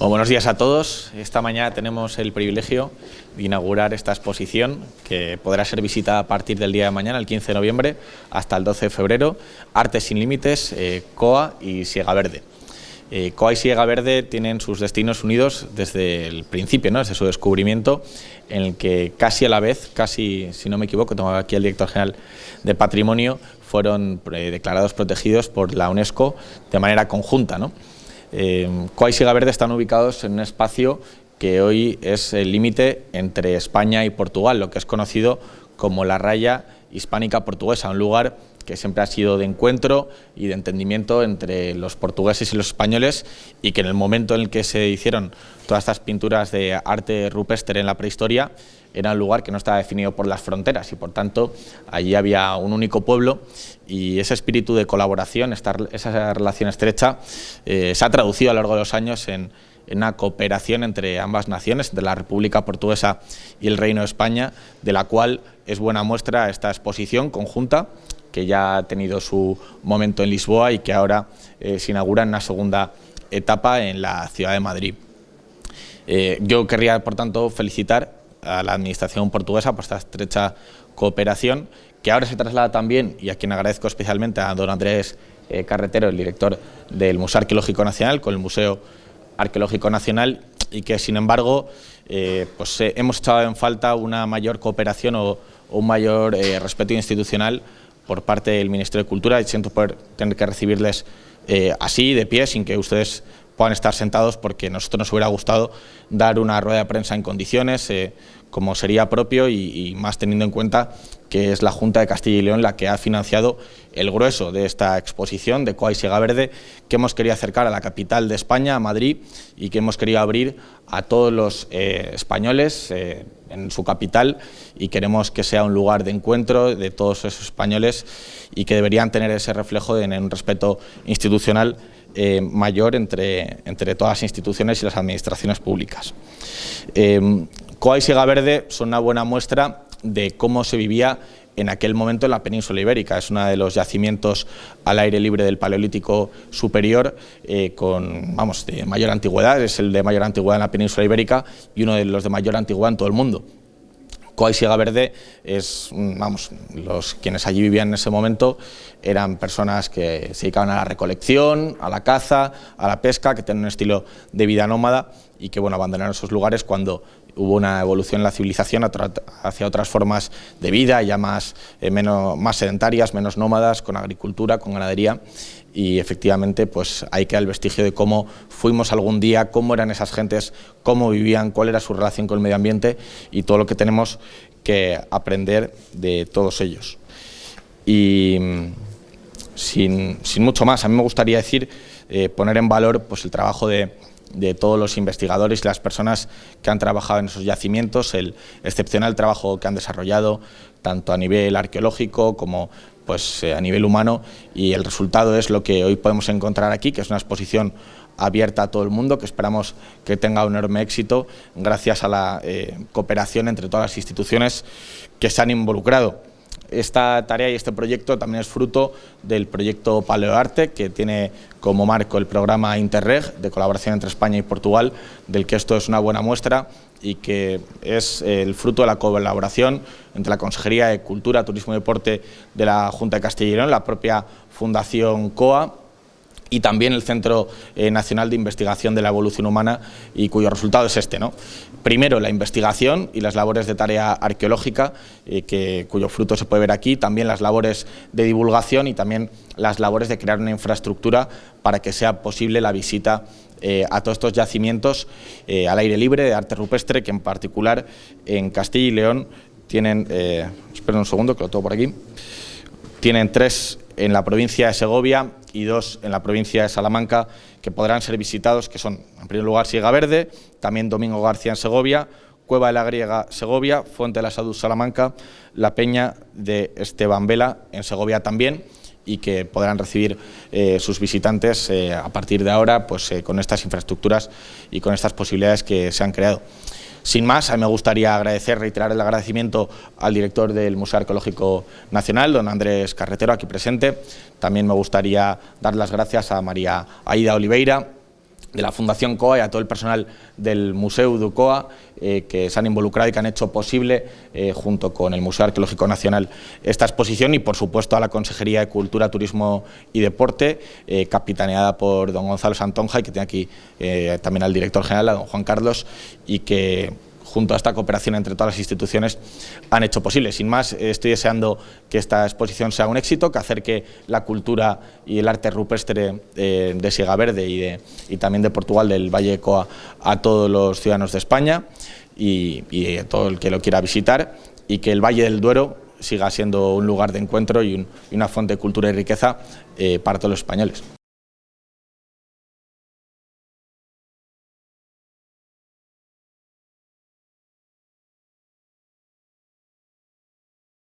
buenos días a todos. Esta mañana tenemos el privilegio de inaugurar esta exposición que podrá ser visitada a partir del día de mañana, el 15 de noviembre, hasta el 12 de febrero, Arte sin Límites, eh, COA y Siega Verde. Eh, COA y Siega Verde tienen sus destinos unidos desde el principio, ¿no? desde su descubrimiento, en el que casi a la vez, casi, si no me equivoco, tengo aquí el director general de Patrimonio, fueron eh, declarados protegidos por la UNESCO de manera conjunta. ¿no? Eh, Coa y Siga Verde están ubicados en un espacio que hoy es el límite entre España y Portugal, lo que es conocido como la raya hispánica portuguesa, un lugar que siempre ha sido de encuentro y de entendimiento entre los portugueses y los españoles y que en el momento en el que se hicieron todas estas pinturas de arte rupestre en la prehistoria era un lugar que no estaba definido por las fronteras y por tanto allí había un único pueblo y ese espíritu de colaboración, esa relación estrecha eh, se ha traducido a lo largo de los años en, en una cooperación entre ambas naciones, de la República Portuguesa y el Reino de España, de la cual es buena muestra esta exposición conjunta que ya ha tenido su momento en Lisboa y que ahora eh, se inaugura en una segunda etapa en la ciudad de Madrid. Eh, yo querría, por tanto, felicitar a la Administración portuguesa por esta estrecha cooperación, que ahora se traslada también, y a quien agradezco especialmente a don Andrés eh, Carretero, el director del Museo Arqueológico Nacional, con el Museo Arqueológico Nacional, y que, sin embargo, pues, hemos echado en falta una mayor cooperación o, un mayor respeto institucional por parte del Ministerio de Cultura y siento poder tener que recibirles eh, así, de pie, sin que ustedes puedan estar sentados, porque nosotros nos hubiera gustado dar una rueda de prensa en condiciones, eh, como sería propio y, más teniendo en cuenta que es la Junta de Castilla y León la que ha financiado el grueso de esta exposición de Coa y Siega Verde, que hemos querido acercar a la capital de España, a Madrid, y que hemos querido abrir a todos los eh, españoles, en su capital y queremos que sea un lugar de encuentro de todos esos españoles y que deberían tener ese reflejo en un respeto institucional eh, mayor entre, entre todas las instituciones y las administraciones públicas. Eh, Coa y Siga Verde son una buena muestra de cómo se vivía en aquel momento en la península ibérica. Es uno de los yacimientos al aire libre del Paleolítico superior eh, con, vamos, de mayor antigüedad, es el de mayor antigüedad en la península ibérica y uno de los de mayor antigüedad en todo el mundo. Coa y Siega Verde es, vamos, los quienes allí vivían en ese momento eran personas que se dedicaban a la recolección, a la caza, a la pesca, que tenían un estilo de vida nómada y que bueno, abandonaron esos lugares cuando hubo una evolución en la civilización hacia otras formas de vida, ya más, eh, menos, más sedentarias, menos nómadas, con agricultura, con ganadería, y efectivamente pues hay que el vestigio de cómo fuimos algún día, cómo eran esas gentes, cómo vivían, cuál era su relación con el medio ambiente y todo lo que tenemos que aprender de todos ellos. Y mm, sin, mucho más, a mí me gustaría decir, eh, poner en valor pues, el trabajo de, de todos los investigadores y las personas que han trabajado en esos yacimientos, el excepcional trabajo que han desarrollado tanto a nivel arqueológico como pues, eh, a nivel humano y el resultado es lo que hoy podemos encontrar aquí, que es una exposición abierta a todo el mundo, que esperamos que tenga un enorme éxito gracias a la eh, cooperación entre todas las instituciones que se han involucrado. Esta tarea y este proyecto también es fruto del proyecto Paleoarte, que tiene como marco el programa Interreg de colaboración entre España y Portugal, del que esto es una buena muestra y que es el fruto de la colaboración entre la Consejería de Cultura, Turismo y Deporte de la Junta de Castilla y León, la propia Fundación COA y también el Centro eh, Nacional de Investigación de la Evolución Humana y cuyo resultado es este. ¿no? Primero, la investigación y las labores de tarea arqueológica, eh, que, cuyo fruto se puede ver aquí, también las labores de divulgación y también las labores de crear una infraestructura para que sea posible la visita eh, a todos estos yacimientos al aire libre de arte rupestre, que en particular en Castilla y León tienen, esperen un segundo que lo tengo por aquí, tienen tres en la provincia de Segovia y dos en la provincia de Salamanca que podrán ser visitados, que son, en primer lugar, Siega Verde, también Domingo García en Segovia, Cueva de la Griega, Segovia, Fuente de la Salud, Salamanca, la Peña de Esteban Vela, en Segovia también, y que podrán recibir eh, sus visitantes eh, a partir de ahora pues, eh, con estas infraestructuras y con estas posibilidades que se han creado. Sin más, a mí me gustaría agradecer, reiterar el agradecimiento al director del Museo Arqueológico Nacional, don Andrés Carretero, aquí presente. También me gustaría dar las gracias a María Aida Oliveira, de la Fundación COA y a todo el personal del Museo de COA eh, que se han involucrado y que han hecho posible, eh, junto con el Museo Arqueológico Nacional, esta exposición y, por supuesto, a la Consejería de Cultura, Turismo y Deporte, eh, capitaneada por don Gonzalo Santonja y que tiene aquí también al director general, a don Juan Carlos, y que junto a esta cooperación entre todas las instituciones, han hecho posible. Sin más, estoy deseando que esta exposición sea un éxito, que acerque la cultura y el arte rupestre eh, de Siega Verde y, también de Portugal, del Valle de Coa, a todos los ciudadanos de España y, a todo el que lo quiera visitar, y que el Valle del Duero siga siendo un lugar de encuentro y una fuente de cultura y riqueza eh, para todos los españoles.